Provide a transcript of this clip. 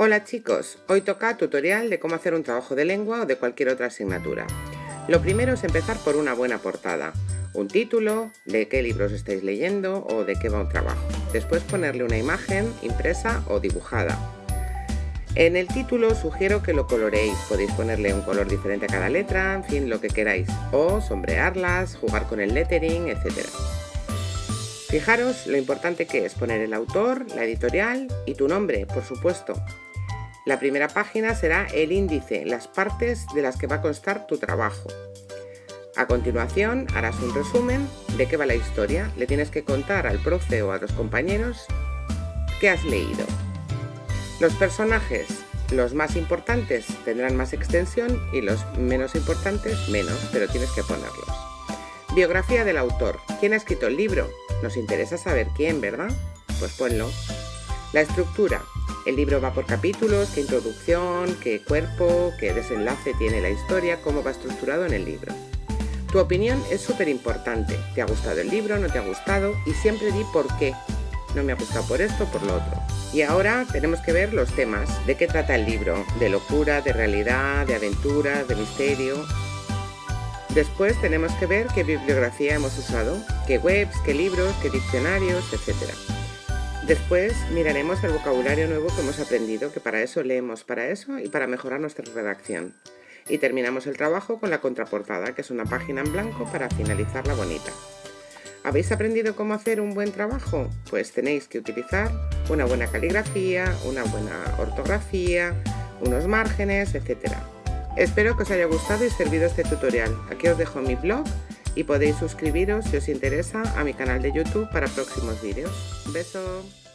Hola chicos, hoy toca tutorial de cómo hacer un trabajo de lengua o de cualquier otra asignatura. Lo primero es empezar por una buena portada, un título, de qué libros estáis leyendo o de qué va un trabajo. Después ponerle una imagen impresa o dibujada. En el título sugiero que lo coloreéis, podéis ponerle un color diferente a cada letra, en fin, lo que queráis, o sombrearlas, jugar con el lettering, etc. Fijaros lo importante que es poner el autor, la editorial y tu nombre, por supuesto. La primera página será el índice, las partes de las que va a constar tu trabajo. A continuación harás un resumen de qué va la historia. Le tienes que contar al profe o a los compañeros qué has leído. Los personajes, los más importantes tendrán más extensión y los menos importantes menos, pero tienes que ponerlos. Biografía del autor. ¿Quién ha escrito el libro? Nos interesa saber quién, ¿verdad? Pues ponlo. La estructura. El libro va por capítulos, qué introducción, qué cuerpo, qué desenlace tiene la historia, cómo va estructurado en el libro. Tu opinión es súper importante. ¿Te ha gustado el libro? ¿No te ha gustado? Y siempre di por qué. No me ha gustado por esto, por lo otro. Y ahora tenemos que ver los temas. ¿De qué trata el libro? ¿De locura, de realidad, de aventura, de misterio? Después tenemos que ver qué bibliografía hemos usado, qué webs, qué libros, qué diccionarios, etc. Después miraremos el vocabulario nuevo que hemos aprendido, que para eso leemos para eso y para mejorar nuestra redacción. Y terminamos el trabajo con la contraportada, que es una página en blanco para finalizarla bonita. ¿Habéis aprendido cómo hacer un buen trabajo? Pues tenéis que utilizar una buena caligrafía, una buena ortografía, unos márgenes, etc. Espero que os haya gustado y servido este tutorial. Aquí os dejo mi blog y podéis suscribiros si os interesa a mi canal de YouTube para próximos vídeos. Un beso.